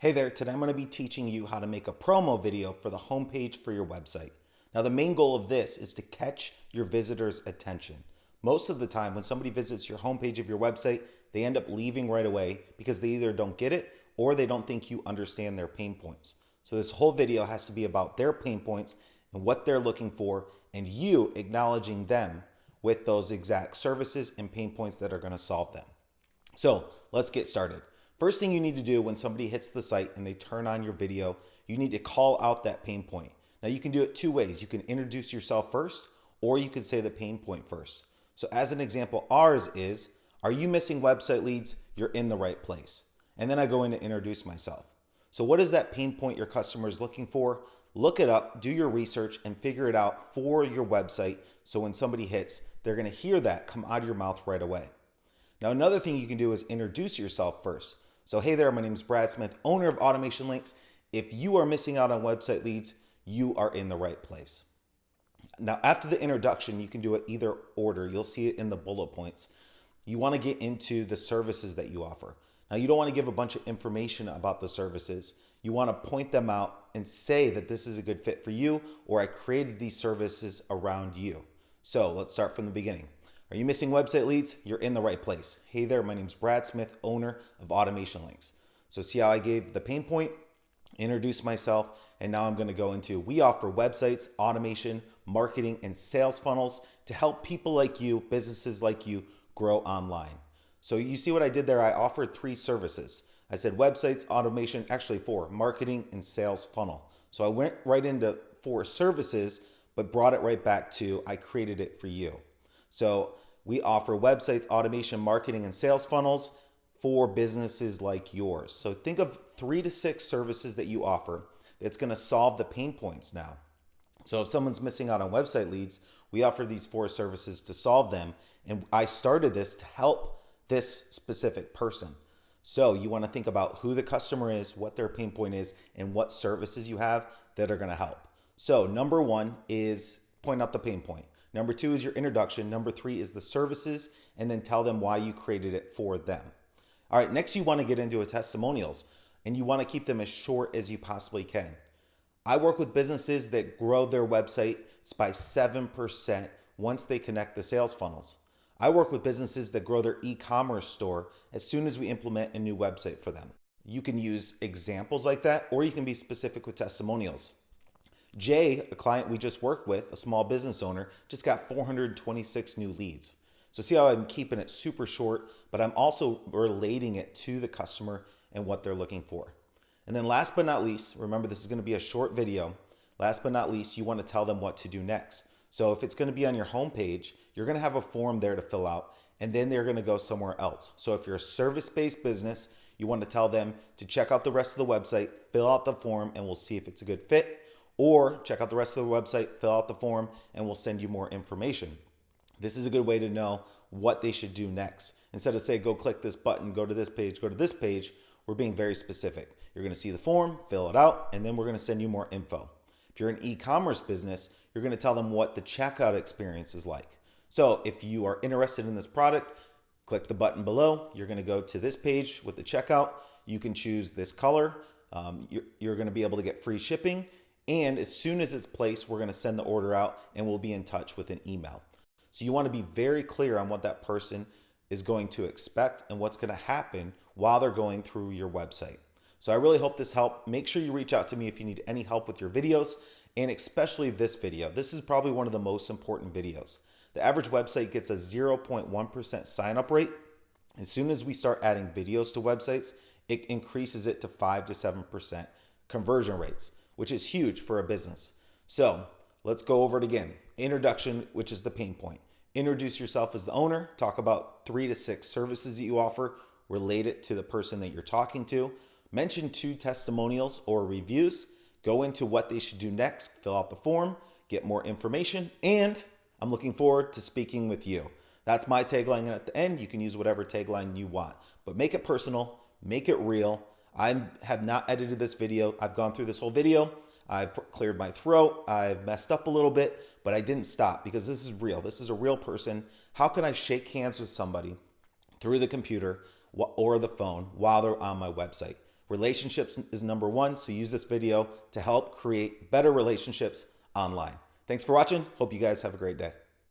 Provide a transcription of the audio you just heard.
Hey there, today I'm going to be teaching you how to make a promo video for the homepage for your website. Now the main goal of this is to catch your visitors' attention. Most of the time when somebody visits your homepage of your website, they end up leaving right away because they either don't get it or they don't think you understand their pain points. So this whole video has to be about their pain points and what they're looking for and you acknowledging them with those exact services and pain points that are going to solve them. So let's get started. First thing you need to do when somebody hits the site and they turn on your video, you need to call out that pain point. Now you can do it two ways. You can introduce yourself first, or you can say the pain point first. So as an example, ours is, are you missing website leads? You're in the right place. And then I go in to introduce myself. So what is that pain point your customer is looking for? Look it up, do your research and figure it out for your website. So when somebody hits, they're gonna hear that come out of your mouth right away. Now, another thing you can do is introduce yourself first. So hey there, my name is Brad Smith, owner of Automation Links. If you are missing out on website leads, you are in the right place. Now, after the introduction, you can do it either order. You'll see it in the bullet points. You wanna get into the services that you offer. Now, you don't wanna give a bunch of information about the services. You wanna point them out and say that this is a good fit for you or I created these services around you. So let's start from the beginning. Are you missing website leads? You're in the right place. Hey there, my name is Brad Smith, owner of Automation Links. So see how I gave the pain point, introduced myself, and now I'm gonna go into, we offer websites, automation, marketing, and sales funnels to help people like you, businesses like you, grow online. So you see what I did there? I offered three services. I said websites, automation, actually four, marketing and sales funnel. So I went right into four services, but brought it right back to I created it for you. So we offer websites, automation, marketing, and sales funnels for businesses like yours. So think of three to six services that you offer that's going to solve the pain points now. So if someone's missing out on website leads, we offer these four services to solve them. And I started this to help this specific person. So you want to think about who the customer is, what their pain point is, and what services you have that are going to help. So number one is point out the pain point. Number two is your introduction. Number three is the services, and then tell them why you created it for them. All right, next you want to get into a testimonials, and you want to keep them as short as you possibly can. I work with businesses that grow their websites by 7% once they connect the sales funnels. I work with businesses that grow their e-commerce store as soon as we implement a new website for them. You can use examples like that, or you can be specific with testimonials. Jay, a client we just worked with, a small business owner, just got 426 new leads. So see how I'm keeping it super short, but I'm also relating it to the customer and what they're looking for. And then last but not least, remember this is gonna be a short video. Last but not least, you wanna tell them what to do next. So if it's gonna be on your homepage, you're gonna have a form there to fill out and then they're gonna go somewhere else. So if you're a service-based business, you wanna tell them to check out the rest of the website, fill out the form, and we'll see if it's a good fit or check out the rest of the website, fill out the form, and we'll send you more information. This is a good way to know what they should do next. Instead of say, go click this button, go to this page, go to this page, we're being very specific. You're gonna see the form, fill it out, and then we're gonna send you more info. If you're an e-commerce business, you're gonna tell them what the checkout experience is like. So if you are interested in this product, click the button below. You're gonna go to this page with the checkout. You can choose this color. Um, you're, you're gonna be able to get free shipping and as soon as it's placed, we're gonna send the order out and we'll be in touch with an email. So you wanna be very clear on what that person is going to expect and what's gonna happen while they're going through your website. So I really hope this helped. Make sure you reach out to me if you need any help with your videos and especially this video. This is probably one of the most important videos. The average website gets a 0.1% sign up rate. As soon as we start adding videos to websites, it increases it to 5 to 7% conversion rates which is huge for a business. So let's go over it again. Introduction, which is the pain point. Introduce yourself as the owner, talk about three to six services that you offer, relate it to the person that you're talking to, mention two testimonials or reviews, go into what they should do next, fill out the form, get more information, and I'm looking forward to speaking with you. That's my tagline. And at the end, you can use whatever tagline you want, but make it personal, make it real, I have not edited this video. I've gone through this whole video. I've cleared my throat. I've messed up a little bit, but I didn't stop because this is real. This is a real person. How can I shake hands with somebody through the computer or the phone while they're on my website? Relationships is number one, so use this video to help create better relationships online. Thanks for watching. Hope you guys have a great day.